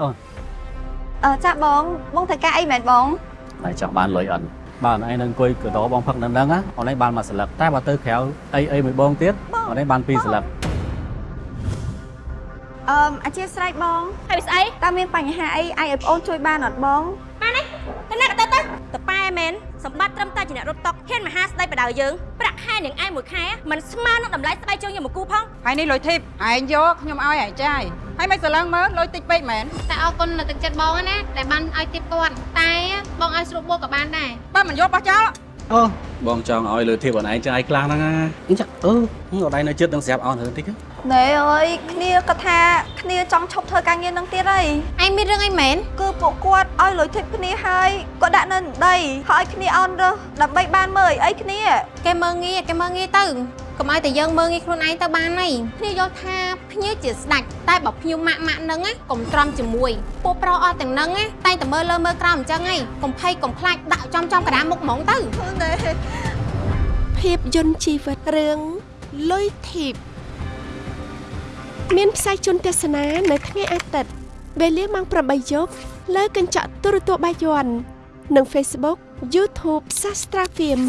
អូអឺចាបងបងត្រូវការអីមែនបងតែចង់បានលុយអិនបាទឯងនឹងអង្គុយកដោបងផឹកនឹងហ្នឹងណាអូនឯងបានមួយស្លឹកតែបើទៅក្រៅអីអីមួយបងទៀតអូនឯងបានពីរស្លឹកអឺអធិស្ឋានបងហើយស្អីតើមានបញ្ហាអីអាចឲ្យប្អូនជួយបានអត់បងបានទេទៅណាក៏ទៅទៅតប៉ែមែន សម្បត្តិត្រឹមតែជាអ្នករត់តុកហ៊ានមហាស្ដីបដៅយើងប្រាក់ខែនឹងឯងមួយខែมันស្មើនឹងតម្លៃស្បែកជើងយើងមកគូផងហើយនេះលុយធីបឯងយកខ្ញុំឲ្យឯងចាយហើយមិនស្រឡឹងមើលលុយតិចពេកមែនតែអរគុណនៅទឹកចិត្តបងណាដែលបានឲ្យទីបគាត់តែបងឲ្យស្រួលបួកក៏បានដែរបើមិនយកបោះចោលអូបងចង់ឲ្យលើធៀបអូនឯងចាយខ្លាំងហ្នឹងណាអញ្ចឹងអឺអូនឯងនៅចិត្តនឹងស្រាប់អស់ទៅតិចណែអើយគ្នាគាត់ថាគ្នាចង់ឈប់ធ្វើការងារនឹងទៀតហើយឯងមានរឿងអីមែនគឺ ពួកគាត់ឲ្យលុយធីបគ្នាហើយគាត់ដាក់នៅដីហើយឲ្យគ្នាអន់រើសដើម្បីបានមើលអីគ្នាគេមើងងាយគេមើងងាយទៅកុំឲ្យតែយើងមើងងាយខ្លួនឯងទៅបានហើយគ្នាយល់ថាភ្ញៀវជាស្ដាច់តែបើភ្ញៀវម៉ាក់ម៉ាក់ហ្នឹងណាកុំទ្រាំជាមួយពួកប្រុសអស់ទាំងហ្នឹងណាតែតែមើលលើមើលក្រោមអញ្ចឹងហើយកុំភ័យកុំខ្លាចដាក់ចំចំកណ្ដាលមុខហ្មងទៅណែភាពយន្តជីវិតរឿងលុយធីបមានផ្សាយជូនទស្សនានៅថ្ងៃអាទិត្យ វេលាម៉ោង8យប់លើកញ្ចក់ទូរទស្សន៍បាយ័ននិង Facebook YouTube Sastra Film